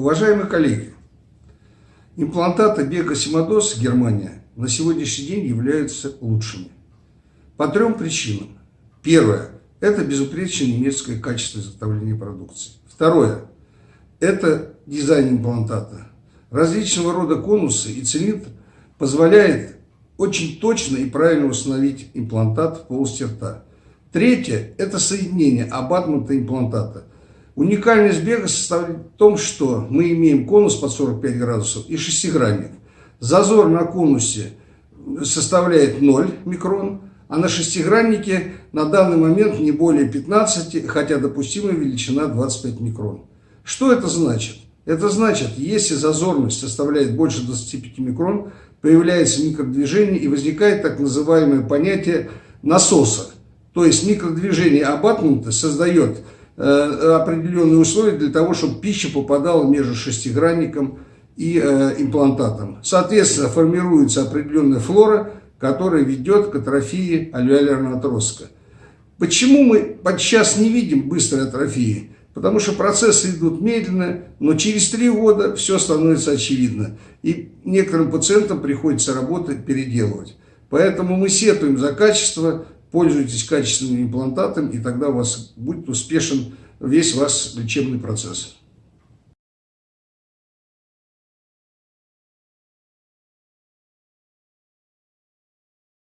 Уважаемые коллеги, имплантаты Бека Симодос Германия на сегодняшний день являются лучшими. По трем причинам. Первое – это безупречное немецкое качество изготовления продукции. Второе – это дизайн имплантата. Различного рода конусы и цилиндр позволяет очень точно и правильно установить имплантат в полости рта. Третье – это соединение абатмента имплантата. Уникальность бега состоит в том, что мы имеем конус под 45 градусов и шестигранник. Зазор на конусе составляет 0 микрон, а на шестиграннике на данный момент не более 15, хотя допустимая величина 25 микрон. Что это значит? Это значит, если зазорность составляет больше 25 микрон, появляется микродвижение и возникает так называемое понятие насоса. То есть микродвижение абатмента создает определенные условия для того, чтобы пища попадала между шестигранником и э, имплантатом. Соответственно, формируется определенная флора, которая ведет к атрофии альвеолярного отростка. Почему мы подчас не видим быстрой атрофии? Потому что процессы идут медленно, но через три года все становится очевидно. И некоторым пациентам приходится работы переделывать. Поэтому мы сетуем за качество, пользуйтесь качественным имплантатом, и тогда у вас будет успешен весь ваш лечебный процесс.